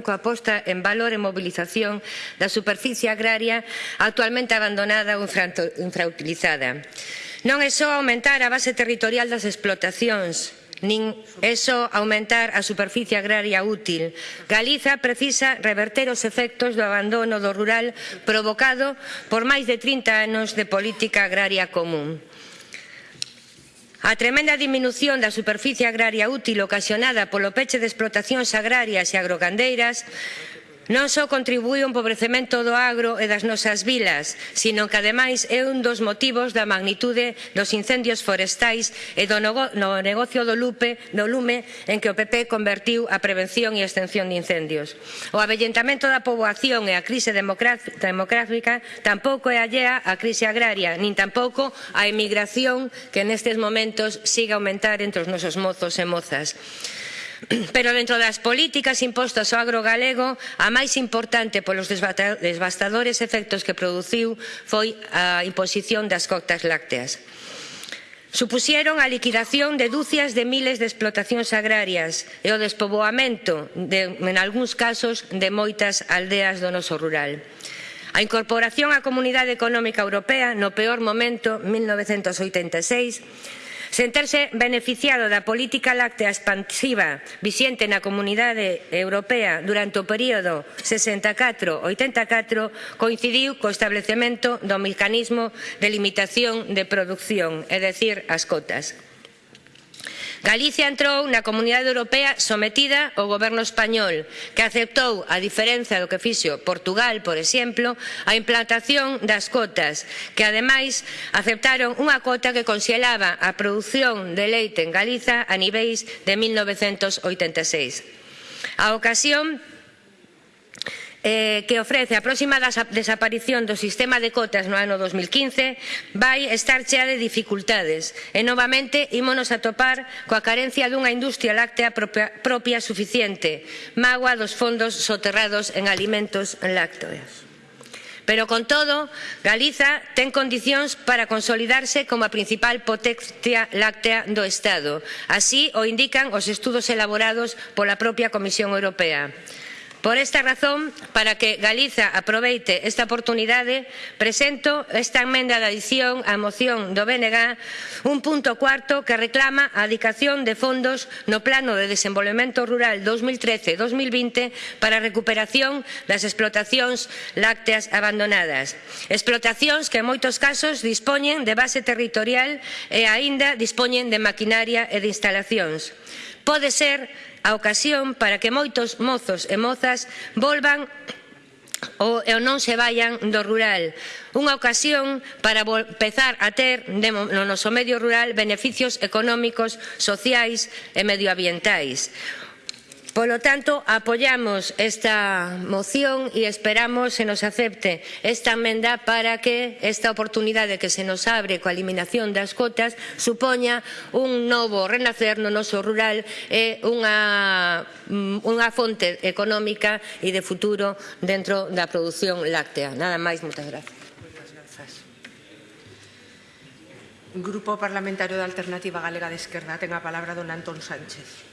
coa posta en valor e mobilización da superficie agraria actualmente abandonada ou infrautilizada. Non é só aumentar a base territorial das explotacións, nin é só aumentar a superficie agraria útil. Galiza precisa reverter os efectos do abandono do rural provocado por máis de 30 anos de política agraria común. A tremenda diminución da superficie agraria útil ocasionada polo peche de explotacións agrarias e agrogandeiras Non só contribúe ao empobrecemento do agro e das nosas vilas, sino que ademais é un dos motivos da magnitude dos incendios forestais e do no negocio do, lupe, do lume en que o PP convertiu a prevención e extensión de incendios. O avellentamento da poboación e a crise demográfica tampouco é allea á crise agraria, nin tampouco a emigración que nestes momentos siga a aumentar entre os nosos mozos e mozas. Pero dentro das políticas impostas ao agro galego, a máis importante polos devastadores efectos que produciu foi a imposición das cotas lácteas supuxeron a liquidación de dúcias de miles de explotacións agrarias e o despoboamento, de, en algúns casos, de moitas aldeas do noso rural. A incorporación á Comunidade Económica Europea no peor momento, 1986, senterse beneficiado da política láctea expansiva vixente na Comunidade Europea durante o período 64-84 coincidiu co establecemento do mecanismo de limitación de produción, é dicir, as cotas. Galicia entrou na Comunidade Europea sometida ao goberno español, que aceptou, a diferenza do que fixo Portugal, por exemplo, a implantación das cotas, que ademais aceptaron unha cota que conxelaba a produción de leite en Galiza a niveis de 1986. A ocasión eh, que ofrece a próxima desaparición do sistema de cotas no ano 2015 vai estar chea de dificultades e novamente ímonos a topar coa carencia dunha industria láctea propia, propia suficiente mágoa dos fondos soterrados en alimentos lácteos. Pero con todo, Galiza ten condicións para consolidarse como a principal potencia láctea do Estado. Así o indican os estudos elaborados pola propia Comisión Europea. Por esta razón, para que Galiza aproveite esta oportunidade, presento esta emenda de adición á moción do BNG, un punto cuarto que reclama a adicación de fondos no Plano de Desenvolvemento Rural 2013-2020 para a recuperación das explotacións lácteas abandonadas. Explotacións que en moitos casos dispoñen de base territorial e aínda dispoñen de maquinaria e de instalacións. Pode ser a ocasión para que moitos mozos e mozas volvan ou non se vaian do rural. Unha ocasión para empezar a ter no noso medio rural beneficios económicos, sociais e medioambientais. Polo tanto, apoiamos esta moción e esperamos se nos acepte esta enmenda para que esta oportunidade que se nos abre coa eliminación das cotas supoña un novo renacer no noso rural e unha, mm, unha fonte económica e de futuro dentro da produción láctea. Nada máis, moitas grazas. Grupo Parlamentario da Alternativa Galega de Esquerda, ten a palabra don Antón Sánchez.